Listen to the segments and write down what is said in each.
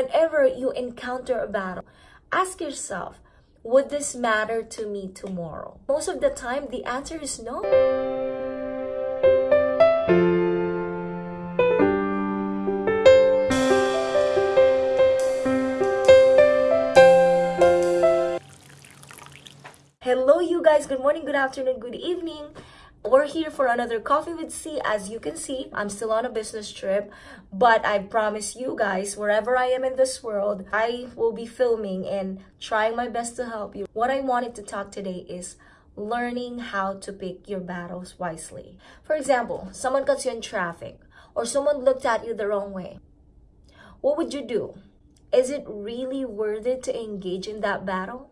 whenever you encounter a battle, ask yourself, would this matter to me tomorrow? Most of the time, the answer is no. Hello, you guys. Good morning, good afternoon, good evening. We're here for another Coffee with C. As you can see, I'm still on a business trip, but I promise you guys, wherever I am in this world, I will be filming and trying my best to help you. What I wanted to talk today is learning how to pick your battles wisely. For example, someone cuts you in traffic or someone looked at you the wrong way. What would you do? Is it really worth it to engage in that battle?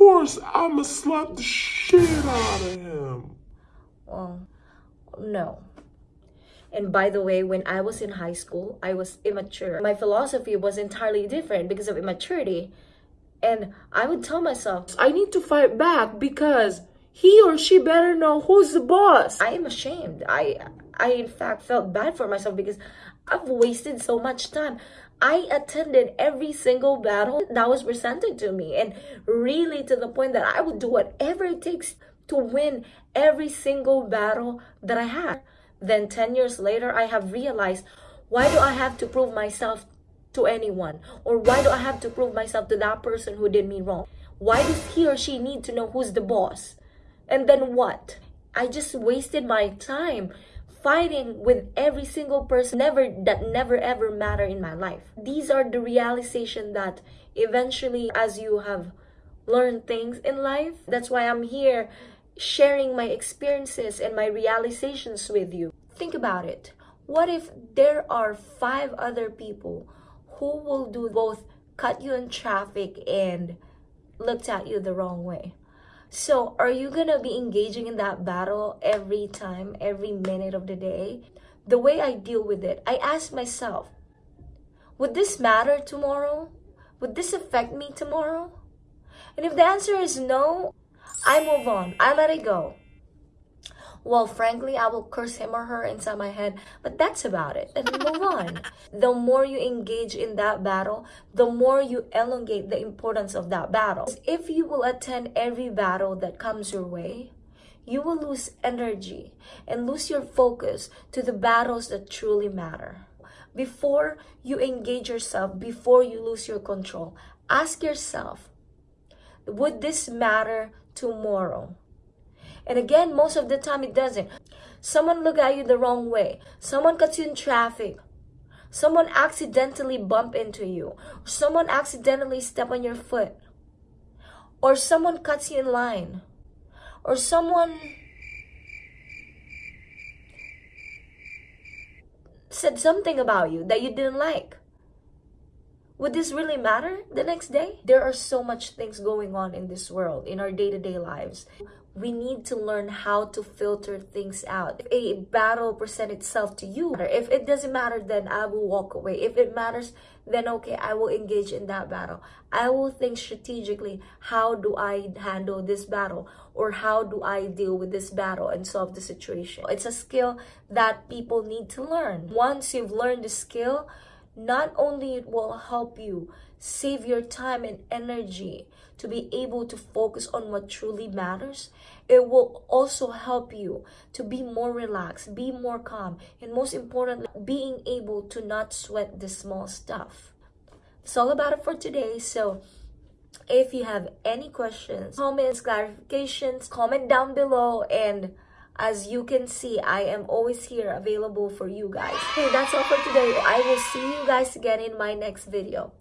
Of course, I'ma slap the shit out of him. Well, no. And by the way, when I was in high school, I was immature. My philosophy was entirely different because of immaturity. And I would tell myself, I need to fight back because he or she better know who's the boss. I am ashamed. I I in fact felt bad for myself because I've wasted so much time. I attended every single battle that was presented to me and really to the point that I would do whatever it takes to win every single battle that I had. Then 10 years later, I have realized why do I have to prove myself to anyone? Or why do I have to prove myself to that person who did me wrong? Why does he or she need to know who's the boss? And then what? I just wasted my time fighting with every single person never that never ever matter in my life. These are the realization that eventually as you have learned things in life that's why i'm here sharing my experiences and my realizations with you. Think about it. What if there are five other people who will do both cut you in traffic and looked at you the wrong way so, are you gonna be engaging in that battle every time, every minute of the day? The way I deal with it, I ask myself, would this matter tomorrow? Would this affect me tomorrow? And if the answer is no, I move on. I let it go. Well, frankly, I will curse him or her inside my head, but that's about it. And move on. The more you engage in that battle, the more you elongate the importance of that battle. If you will attend every battle that comes your way, you will lose energy and lose your focus to the battles that truly matter. Before you engage yourself, before you lose your control, ask yourself, would this matter tomorrow? And again, most of the time it doesn't. Someone look at you the wrong way. Someone cuts you in traffic. Someone accidentally bump into you. Someone accidentally step on your foot. Or someone cuts you in line. Or someone said something about you that you didn't like. Would this really matter the next day? There are so much things going on in this world, in our day-to-day -day lives we need to learn how to filter things out. If a battle present itself to you, if it doesn't matter, then I will walk away. If it matters, then okay, I will engage in that battle. I will think strategically, how do I handle this battle? Or how do I deal with this battle and solve the situation? It's a skill that people need to learn. Once you've learned the skill, not only it will help you save your time and energy to be able to focus on what truly matters, it will also help you to be more relaxed, be more calm, and most importantly, being able to not sweat the small stuff. That's all about it for today. So if you have any questions, comments, clarifications, comment down below and as you can see, I am always here available for you guys. Hey, that's all for today. I will see you guys again in my next video.